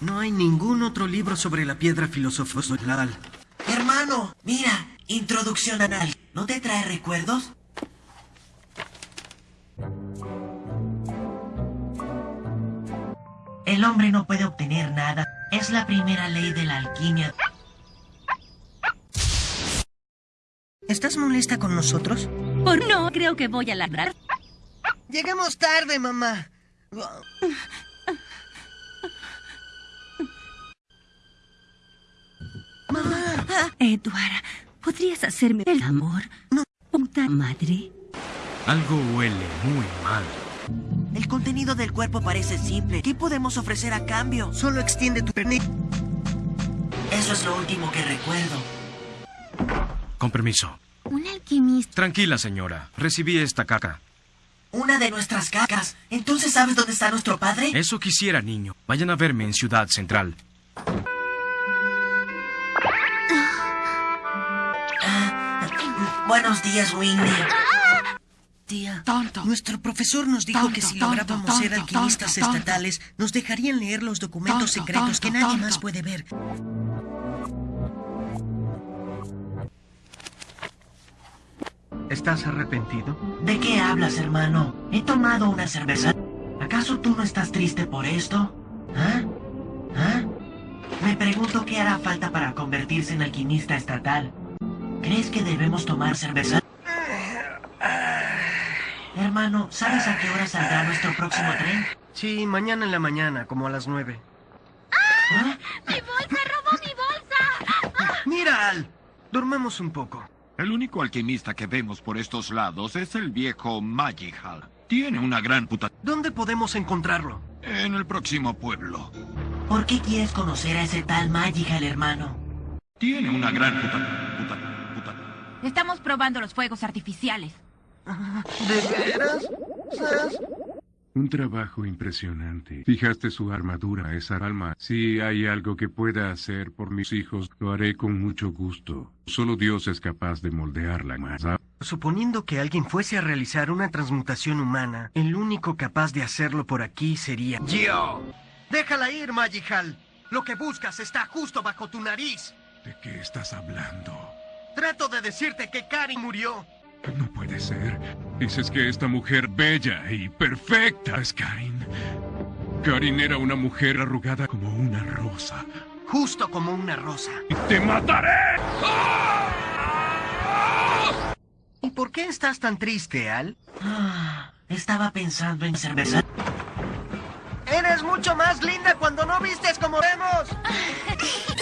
No hay ningún otro libro sobre la piedra filosofal. Hermano, mira, introducción anal. ¿No te trae recuerdos? El hombre no puede obtener nada. Es la primera ley de la alquimia. ¿Estás molesta con nosotros? Por no, creo que voy a ladrar. Llegamos tarde, mamá. Eduardo, ¿podrías hacerme el amor? No. Puta madre. Algo huele muy mal. El contenido del cuerpo parece simple. ¿Qué podemos ofrecer a cambio? Solo extiende tu pernil. Eso es lo último que recuerdo. Con permiso. Un alquimista. Tranquila, señora. Recibí esta caca. Una de nuestras cacas. ¿Entonces sabes dónde está nuestro padre? Eso quisiera, niño. Vayan a verme en Ciudad Central. Buenos días, Winnie. Tía. Tonto. Nuestro profesor nos dijo que si lográbamos ser alquimistas estatales, nos dejarían leer los documentos secretos que nadie más puede ver. ¿Estás arrepentido? ¿De qué hablas, hermano? He tomado una cerveza. ¿Acaso tú no estás triste por esto? ¿Ah? ¿Ah? Me pregunto qué hará falta para convertirse en alquimista estatal. ¿Crees que debemos tomar cerveza? Hermano, ¿sabes a qué hora saldrá nuestro próximo tren? Sí, mañana en la mañana, como a las nueve. ¿Ah? ¡Mi bolsa! ¡Robó mi bolsa! Mira, Al. Dormamos un poco. El único alquimista que vemos por estos lados es el viejo Magihal. Tiene una gran puta... ¿Dónde podemos encontrarlo? En el próximo pueblo. ¿Por qué quieres conocer a ese tal Magical, hermano? Tiene una gran puta... puta... Estamos probando los fuegos artificiales. ¿De veras? Un trabajo impresionante. Fijaste su armadura, esa alma. Si hay algo que pueda hacer por mis hijos, lo haré con mucho gusto. Solo Dios es capaz de moldearla más. Suponiendo que alguien fuese a realizar una transmutación humana, el único capaz de hacerlo por aquí sería yo. Déjala ir, Magihal. Lo que buscas está justo bajo tu nariz. ¿De qué estás hablando? Trato de decirte que Karin murió. No puede ser. Dices que esta mujer bella y perfecta es Karin. Karin era una mujer arrugada como una rosa. Justo como una rosa. ¡Y te mataré! ¿Y por qué estás tan triste, Al? Ah, estaba pensando en cerveza. Eres mucho más linda cuando no vistes como vemos.